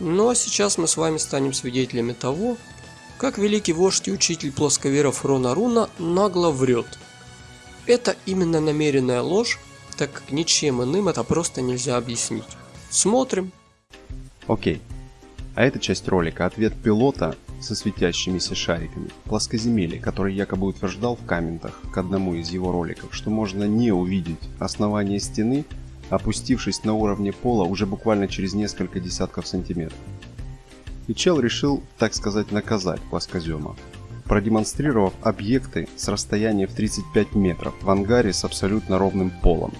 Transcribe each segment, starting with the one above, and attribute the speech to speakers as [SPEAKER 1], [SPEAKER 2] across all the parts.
[SPEAKER 1] Ну а сейчас мы с вами станем свидетелями того, как великий вождь и учитель плосковеров Рона Руна нагло врет. Это именно намеренная ложь, так как ничем иным это просто нельзя объяснить. Смотрим.
[SPEAKER 2] Окей. А эта часть ролика ответ пилота со светящимися шариками, плоскоземелье, который якобы утверждал в комментах к одному из его роликов, что можно не увидеть основание стены, опустившись на уровне пола уже буквально через несколько десятков сантиметров. И чел решил, так сказать, наказать плоскозема, продемонстрировав объекты с расстояния в 35 метров в ангаре с абсолютно ровным полом.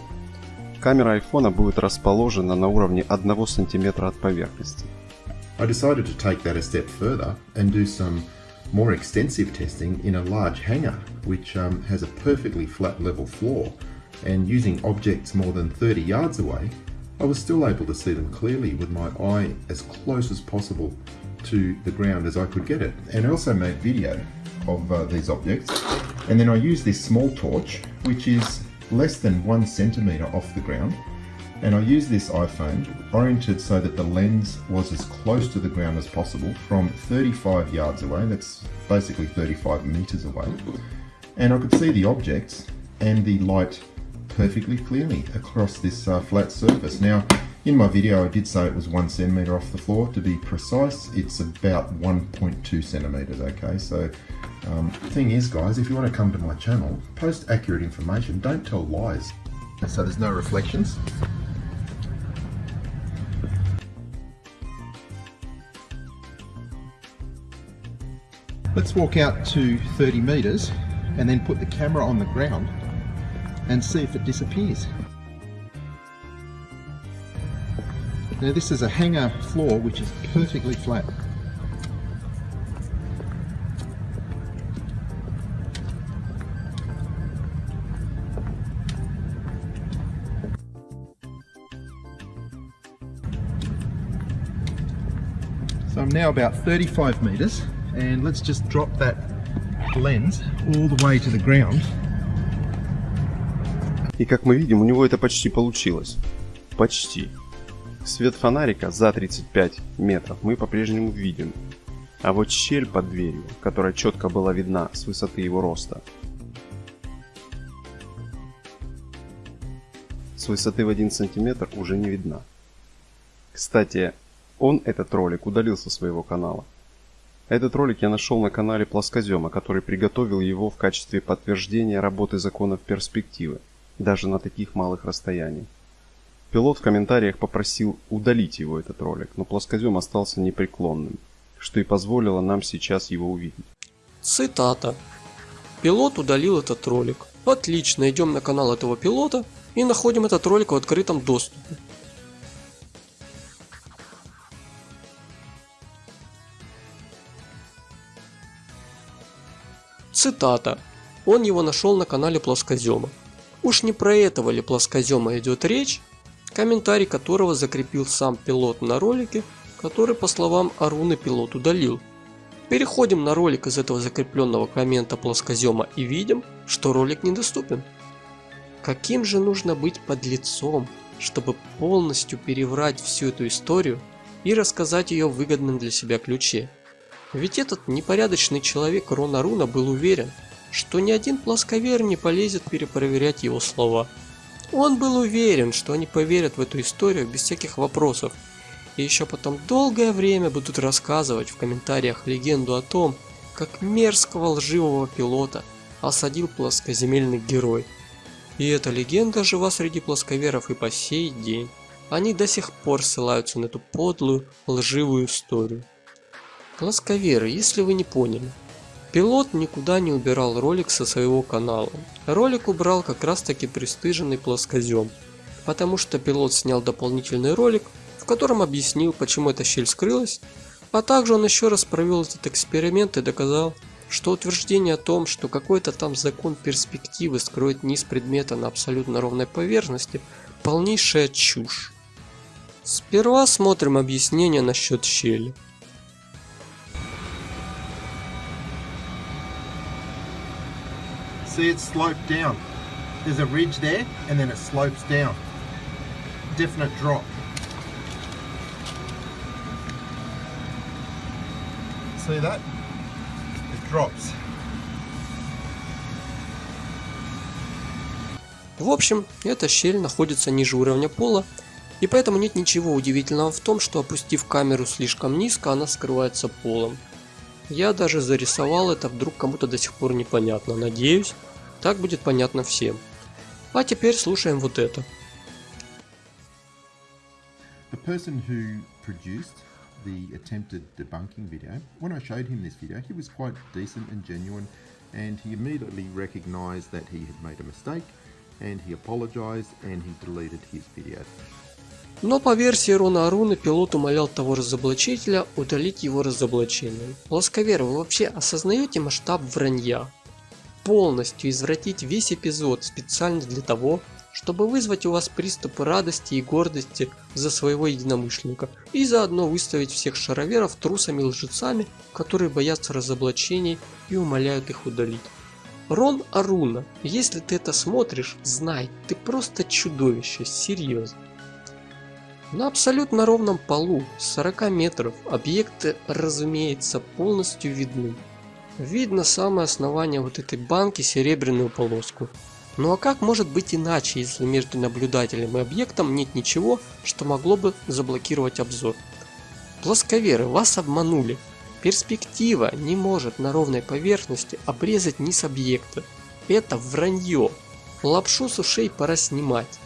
[SPEAKER 2] Камера айфона будет расположена на уровне 1 сантиметра от поверхности.
[SPEAKER 3] I decided to take that a step further and do some more extensive testing in a large hangar, which um, has a perfectly flat level floor, and using objects more than 30 yards away, I was still able to see them clearly with my eye as close as possible to the ground as I could get it. And I also made video of uh, these objects, and then I used this small torch, which is less than one centimetre off the ground, and I used this iPhone oriented so that the lens was as close to the ground as possible from 35 yards away, that's basically 35 metres away, and I could see the objects and the light perfectly clearly across this uh, flat surface. Now, in my video I did say it was one centimetre off the floor. To be precise, it's about 1.2 centimetres, okay? So, um, thing is guys, if you want to come to my channel, post accurate information, don't tell lies. So there's no reflections. Let's walk out to 30 metres and then put the camera on the ground and see if it disappears. Now this is a hangar floor which is perfectly flat. So I'm now about 35 meters and let's just drop that lens all the way to the ground
[SPEAKER 2] И как мы видим, у него это почти получилось. Почти. Свет фонарика за 35 метров мы по-прежнему видим. А вот щель под дверью, которая четко была видна с высоты его роста, с высоты в 1 сантиметр уже не видна. Кстати, он этот ролик удалил со своего канала. Этот ролик я нашел на канале Плоскозема, который приготовил его в качестве подтверждения работы законов перспективы даже на таких малых расстояниях. Пилот в комментариях попросил удалить его этот ролик, но плоскозем остался непреклонным, что и позволило нам сейчас его увидеть.
[SPEAKER 1] Цитата. Пилот удалил этот ролик. Отлично, идем на канал этого пилота и находим этот ролик в открытом доступе. Цитата. Он его нашел на канале Плоскозема. Уж не про этого ли плоскозема идет речь, комментарий которого закрепил сам пилот на ролике, который по словам Аруны пилот удалил. Переходим на ролик из этого закрепленного коммента плоскозема и видим, что ролик недоступен. Каким же нужно быть подлецом, чтобы полностью переврать всю эту историю и рассказать ее в выгодном для себя ключе? Ведь этот непорядочный человек Рона Руна был уверен, что ни один плосковер не полезет перепроверять его слова. Он был уверен, что они поверят в эту историю без всяких вопросов, и еще потом долгое время будут рассказывать в комментариях легенду о том, как мерзкого лживого пилота осадил плоскоземельный герой. И эта легенда жива среди плосковеров и по сей день. Они до сих пор ссылаются на эту подлую, лживую историю. Плосковеры, если вы не поняли, Пилот никуда не убирал ролик со своего канала. Ролик убрал как раз таки пристыженный плоскозем, потому что пилот снял дополнительный ролик, в котором объяснил, почему эта щель скрылась, а также он еще раз провел этот эксперимент и доказал, что утверждение о том, что какой-то там закон перспективы скроет низ предмета на абсолютно ровной поверхности, полнейшая чушь. Сперва смотрим объяснение насчет щели.
[SPEAKER 3] See it sloped down. There's a ridge there and then it slopes down. Definite drop. See that? It drops.
[SPEAKER 1] В общем, эта щель находится ниже уровня пола, и поэтому нет ничего удивительного в том, что опустив камеру слишком низко, она скрывается полом. Я даже зарисовал это, вдруг кому-то до сих пор непонятно. Надеюсь, так будет понятно всем. А теперь слушаем вот это.
[SPEAKER 3] The person who produced the attempted debunking video, when I showed him this video, he was quite decent and genuine, and he immediately recognized that he had made a mistake, and he apologized, and he deleted his video.
[SPEAKER 1] Но по версии Рона Аруны, пилот умолял того разоблачителя удалить его разоблачение. Плосковер, вы вообще осознаете масштаб вранья? Полностью извратить весь эпизод специально для того, чтобы вызвать у вас приступы радости и гордости за своего единомышленника и заодно выставить всех шароверов трусами и лжецами, которые боятся разоблачений и умоляют их удалить. Рон Аруна, если ты это смотришь, знай, ты просто чудовище, серьезно. На абсолютно ровном полу, с 40 метров, объекты, разумеется, полностью видны. Видно самое основание вот этой банки, серебряную полоску. Ну а как может быть иначе, если между наблюдателем и объектом нет ничего, что могло бы заблокировать обзор? Плосковеры, вас обманули. Перспектива не может на ровной поверхности обрезать низ объекта. Это вранье. Лапшу с ушей пора снимать.